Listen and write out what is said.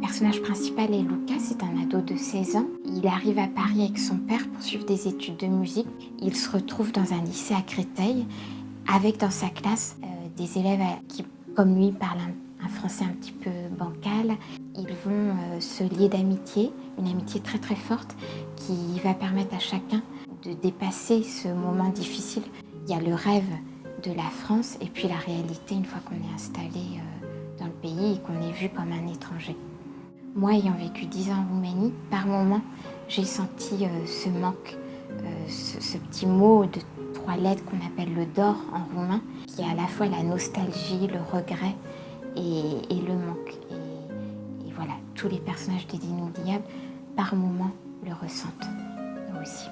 personnage principal est Lucas, c'est un ado de 16 ans. Il arrive à Paris avec son père pour suivre des études de musique. Il se retrouve dans un lycée à Créteil avec dans sa classe euh, des élèves qui, comme lui, parlent un, français un petit peu bancal. Ils vont euh, se lier d'amitié, une amitié très très forte qui va permettre à chacun de dépasser ce moment difficile. Il y a le rêve de la France et puis la réalité une fois qu'on est installé euh, dans le pays et qu'on est vu comme un étranger. Moi, ayant vécu 10 ans en Roumanie, par moments, j'ai senti euh, ce manque, euh, ce, petit mot de trois lettres qu'on appelle le dor en roumain, qui est à la fois la nostalgie, le regret et, le manque. Et, voilà, tous les personnages des Inoubliables, par moments, le ressentent, eux aussi.